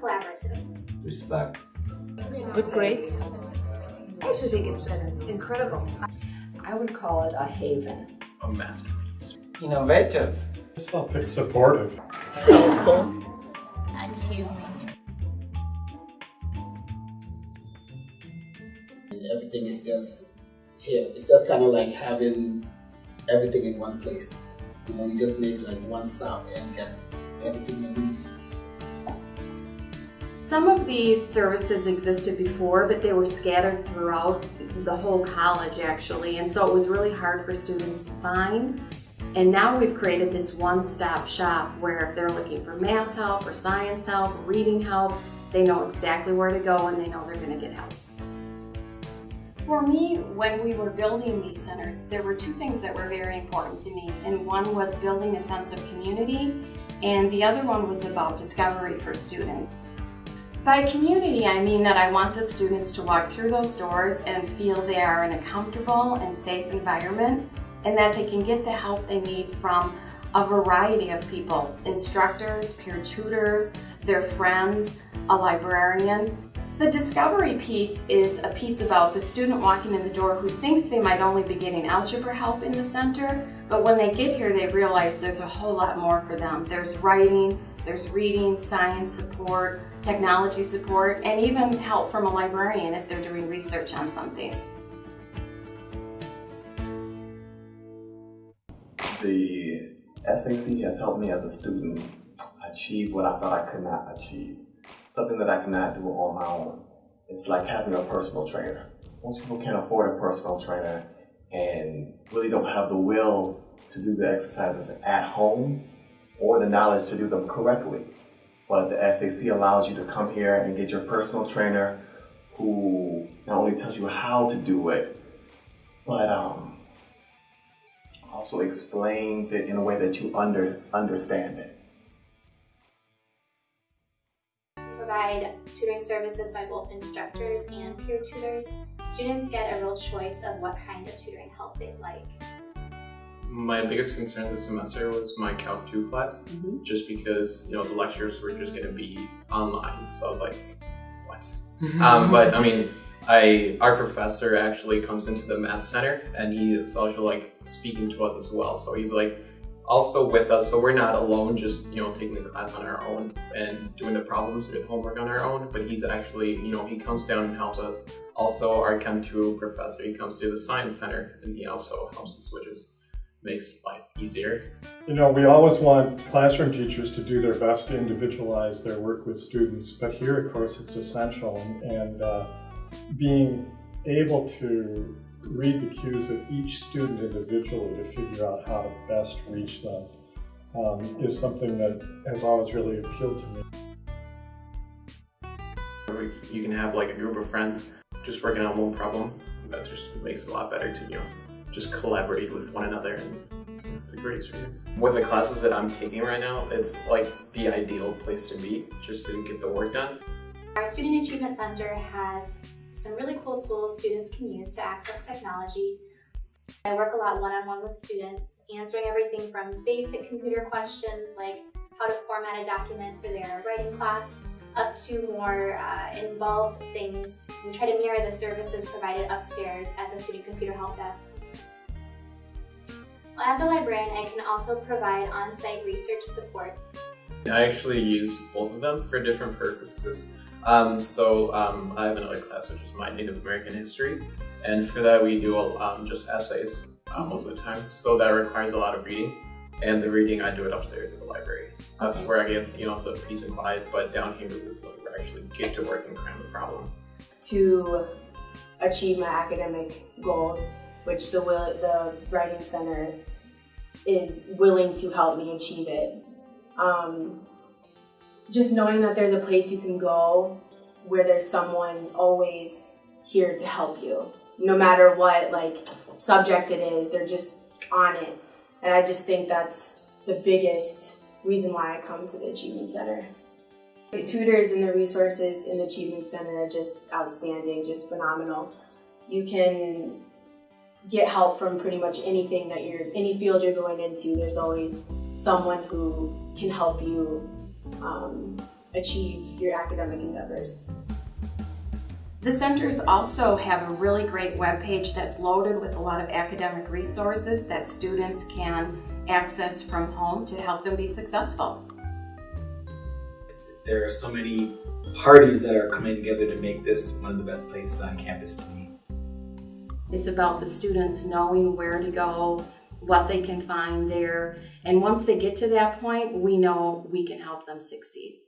collaborative. Respect. Good grades. I actually think it's been incredible. I would call it a haven. A masterpiece. Innovative. I'll pick supportive. Helpful. Achievement. Everything is just here. It's just kind of like having everything in one place. You know, you just make like one stop and get everything you need. Some of these services existed before, but they were scattered throughout the whole college actually, and so it was really hard for students to find. And now we've created this one-stop shop where if they're looking for math help or science help, or reading help, they know exactly where to go and they know they're going to get help. For me, when we were building these centers, there were two things that were very important to me. And one was building a sense of community, and the other one was about discovery for students. By community, I mean that I want the students to walk through those doors and feel they are in a comfortable and safe environment and that they can get the help they need from a variety of people, instructors, peer tutors, their friends, a librarian. The discovery piece is a piece about the student walking in the door who thinks they might only be getting algebra help in the center, but when they get here they realize there's a whole lot more for them. There's writing, there's reading, science support, technology support, and even help from a librarian if they're doing research on something. The SAC has helped me as a student achieve what I thought I could not achieve. Something that I cannot do on my own. It's like having a personal trainer. Most people can't afford a personal trainer and really don't have the will to do the exercises at home or the knowledge to do them correctly. But the SAC allows you to come here and get your personal trainer who not only tells you how to do it, but um, also explains it in a way that you under, understand it. Provide tutoring services by both instructors and peer tutors. Students get a real choice of what kind of tutoring help they'd like. My biggest concern this semester was my Calc 2 class, mm -hmm. just because, you know, the lectures were just going to be online. So I was like, what? um, but, I mean, I our professor actually comes into the math center and he is also like speaking to us as well. So he's like also with us, so we're not alone just, you know, taking the class on our own and doing the problems with homework on our own, but he's actually, you know, he comes down and helps us. Also, our Chem 2 professor, he comes to the science center and he also helps us, which is makes life easier. You know, we always want classroom teachers to do their best to individualize their work with students, but here, of course, it's essential. And uh, being able to read the cues of each student individually to figure out how to best reach them um, is something that has always really appealed to me. You can have like a group of friends just working on one problem. That just makes it a lot better to, you know, just collaborate with one another and it's a great experience. With the classes that I'm taking right now, it's like the ideal place to be just to get the work done. Our Student Achievement Center has some really cool tools students can use to access technology. I work a lot one-on-one -on -one with students, answering everything from basic computer questions like how to format a document for their writing class, up to more uh, involved things. We try to mirror the services provided upstairs at the Student Computer Help Desk. As a librarian, I can also provide on-site research support. I actually use both of them for different purposes. Um, so um, I have another class which is my Native American history, and for that we do um, just essays uh, most of the time. So that requires a lot of reading, and the reading I do it upstairs at the library. That's okay. where I get you know the peace and quiet. But down here is like where I actually get to work and cram the problem. To achieve my academic goals, which the will the writing center is willing to help me achieve it. Um, just knowing that there's a place you can go where there's someone always here to help you. No matter what like subject it is, they're just on it. And I just think that's the biggest reason why I come to the Achievement Center. The tutors and the resources in the Achievement Center are just outstanding, just phenomenal. You can get help from pretty much anything that you're, any field you're going into. There's always someone who can help you um, achieve your academic endeavors. The centers also have a really great webpage that's loaded with a lot of academic resources that students can access from home to help them be successful. There are so many parties that are coming together to make this one of the best places on campus to meet. It's about the students knowing where to go, what they can find there, and once they get to that point, we know we can help them succeed.